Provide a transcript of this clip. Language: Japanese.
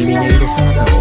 組みいる姿を拝